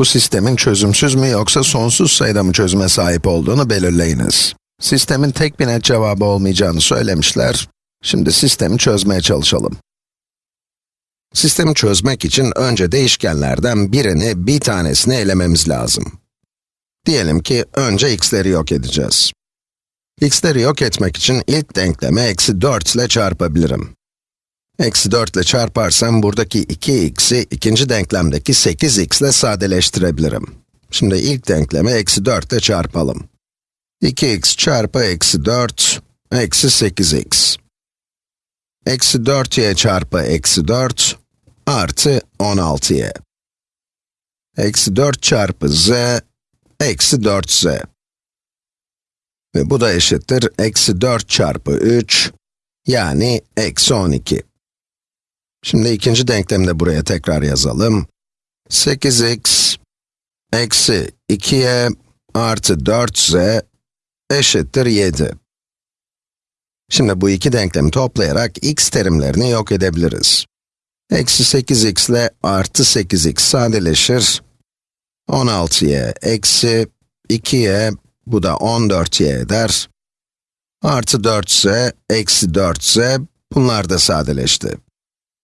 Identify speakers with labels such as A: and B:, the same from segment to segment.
A: Bu sistemin çözümsüz mü yoksa sonsuz sayıda mı çözüme sahip olduğunu belirleyiniz. Sistemin tek bir net cevabı olmayacağını söylemişler. Şimdi sistemi çözmeye çalışalım. Sistemi çözmek için önce değişkenlerden birini, bir tanesini elememiz lazım. Diyelim ki önce x'leri yok edeceğiz. x'leri yok etmek için ilk denklemi eksi 4 ile çarpabilirim. Eksi 4 ile çarparsam buradaki 2x'i ikinci denklemdeki 8x ile sadeleştirebilirim. Şimdi ilk denklemi eksi 4 ile çarpalım. 2x çarpı eksi 4, eksi 8x. Eksi 4y çarpı eksi 4, artı 16y. Eksi 4 çarpı z, eksi 4z. Ve bu da eşittir eksi 4 çarpı 3, yani eksi 12. Şimdi ikinci denklemi de buraya tekrar yazalım. 8x eksi 2y artı 4z eşittir 7. Şimdi bu iki denklemi toplayarak x terimlerini yok edebiliriz. Eksi 8x ile artı 8x sadeleşir. 16y eksi 2y, bu da 14y eder. Artı 4z, eksi 4z, bunlar da sadeleşti.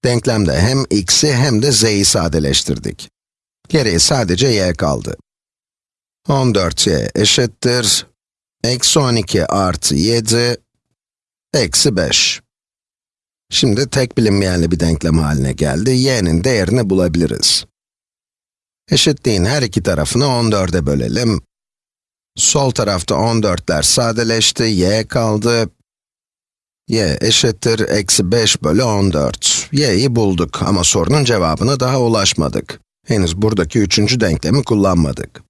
A: Denklemde hem x'i hem de z'yi sadeleştirdik. Geriye sadece y kaldı. 14y eşittir, eksi 12 artı 7, eksi 5. Şimdi tek bilinmeyenli bir denklem haline geldi, y'nin değerini bulabiliriz. Eşitliğin her iki tarafını 14'e bölelim. Sol tarafta 14'ler sadeleşti, y kaldı. y eşittir eksi 5 bölü 14. y'yi bulduk ama sorunun cevabına daha ulaşmadık. Henüz buradaki üçüncü denklemi kullanmadık.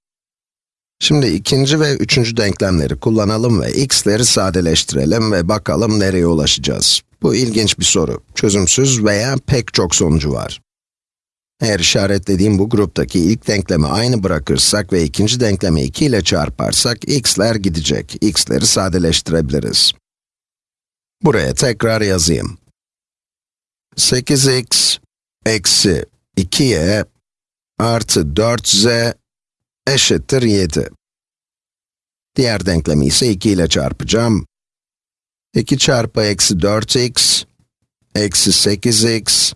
A: Şimdi ikinci ve üçüncü denklemleri kullanalım ve x'leri sadeleştirelim ve bakalım nereye ulaşacağız. Bu ilginç bir soru. Çözümsüz veya pek çok sonucu var. Eğer işaretlediğim bu gruptaki ilk denklemi aynı bırakırsak ve ikinci denklemi 2 ile çarparsak, x'ler gidecek. x'leri sadeleştirebiliriz. Buraya tekrar yazayım. 8x eksi 2y artı 4z eşittir 7. Diğer denklemi ise 2 ile çarpacağım. 2 çarpı eksi 4x, eksi 8x,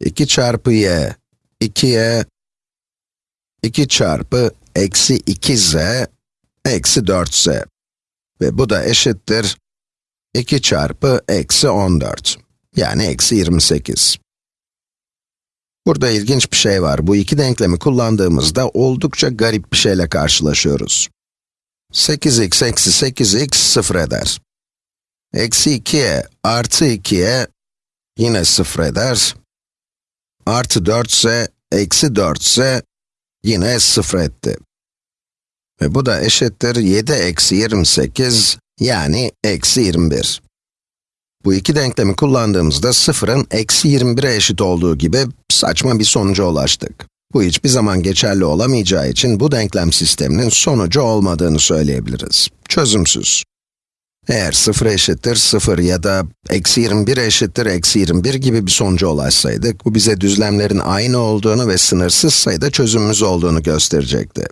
A: 2 çarpı y, 2y, 2 çarpı eksi 2z, eksi 4z. Ve bu da eşittir 2 çarpı eksi 14, yani eksi 28. Burada ilginç bir şey var. Bu iki denklemi kullandığımızda oldukça garip bir şeyle karşılaşıyoruz. 8x eksi 8x sıfır eder. Eksi 2'ye artı 2'ye yine sıfır eder. Artı 4 ise eksi 4 ise yine sıfır etti. Ve bu da eşittir 7 eksi 28 yani eksi 21. Bu iki denklemi kullandığımızda sıfırın eksi 21'e eşit olduğu gibi saçma bir sonuca ulaştık. Bu hiçbir zaman geçerli olamayacağı için bu denklem sisteminin sonucu olmadığını söyleyebiliriz. Çözümsüz. Eğer 0 eşittir 0 ya da eksi 21 eşittir eksi 21 gibi bir sonuca ulaşsaydık, bu bize düzlemlerin aynı olduğunu ve sınırsız sayıda çözümümüz olduğunu gösterecekti.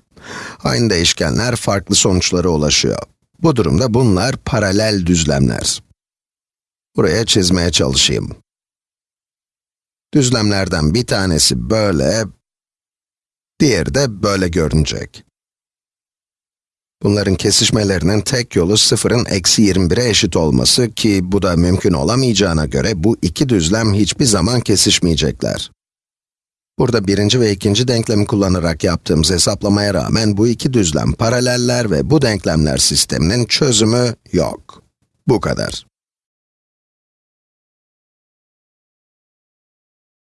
A: Aynı değişkenler farklı sonuçlara ulaşıyor. Bu durumda bunlar paralel düzlemler. Buraya çizmeye çalışayım. Düzlemlerden bir tanesi böyle, diğeri de böyle görünecek. Bunların kesişmelerinin tek yolu sıfırın eksi 21'e eşit olması ki bu da mümkün olamayacağına göre bu iki düzlem hiçbir zaman kesişmeyecekler. Burada birinci ve ikinci denklemi kullanarak yaptığımız hesaplamaya rağmen bu iki düzlem paraleller ve bu denklemler sisteminin çözümü yok. Bu kadar.